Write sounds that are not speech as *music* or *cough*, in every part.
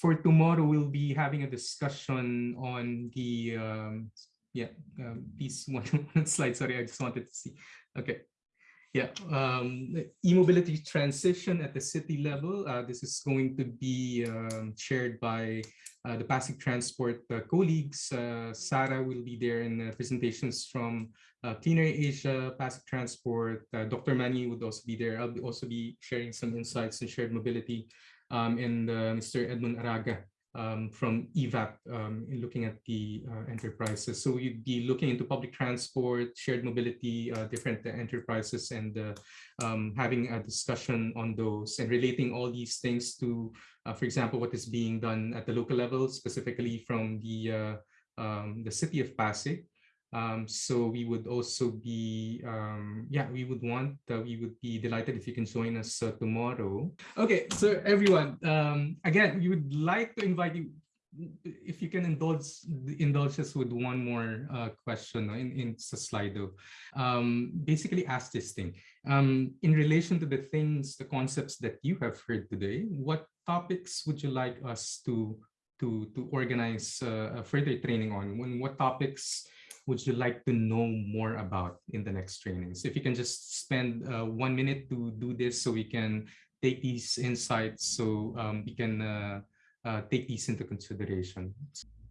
for tomorrow, we'll be having a discussion on the, um, yeah, um, *laughs* one, one slide, sorry, I just wanted to see. Okay. Yeah, um, e-mobility transition at the city level. Uh, this is going to be um, shared by uh, the Pasig Transport uh, colleagues. Uh, Sarah will be there in uh, presentations from uh, Clean Air Asia, Pasig Transport. Dr. Mani would also be there. I'll also be sharing some insights in shared mobility. Um, and Mr. Edmund Araga um, from EVAP um, in looking at the uh, enterprises. So we'd be looking into public transport, shared mobility, uh, different enterprises, and uh, um, having a discussion on those and relating all these things to, uh, for example, what is being done at the local level, specifically from the uh, the city of Pasig, um, so we would also be, um, yeah, we would want, uh, we would be delighted if you can join us uh, tomorrow. Okay, so everyone, um, again, we would like to invite you, if you can indulge indulge us with one more uh, question in, in Slido. Um, basically ask this thing. Um, in relation to the things, the concepts that you have heard today, what topics would you like us to to to organize uh, further training on? When what topics would you like to know more about in the next trainings? If you can just spend uh, one minute to do this so we can take these insights so um, we can uh, uh, take these into consideration.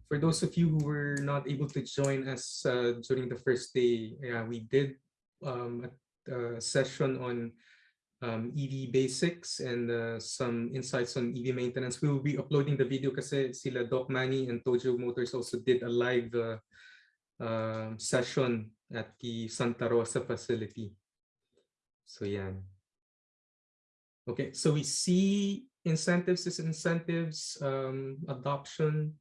For those of you who were not able to join us uh, during the first day, we did um, a, a, session on um, EV basics and uh, some insights on EV maintenance. We will be uploading the video kasi sila Doc Manny and Tojo Motors also did a live uh, uh, session at the Santa Rosa facility. So yeah. Okay, so we see incentives as incentives, um, adoption,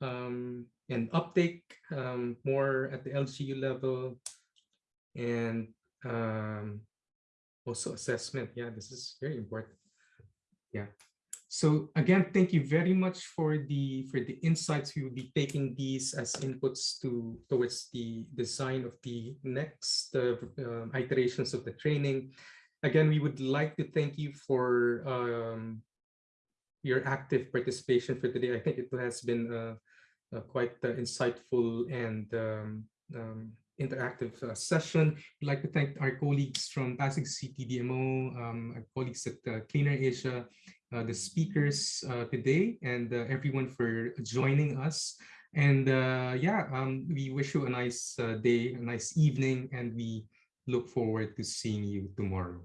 um, and uptake um, more at the LGU level, and um, also assessment. Yeah, this is very important. Yeah. So again, thank you very much for the for the insights. We will be taking these as inputs to towards the design of the next uh, uh, iterations of the training. Again, we would like to thank you for um, your active participation for today. I think it has been quite uh, insightful and um, um, interactive uh, session. We'd like to thank our colleagues from Pasig CTDMO, um, our colleagues at uh, Clean Air Asia, uh, the speakers uh, today and uh, everyone for joining us. And uh, yeah, um, we wish you a nice uh, day, a nice evening, and we look forward to seeing you tomorrow.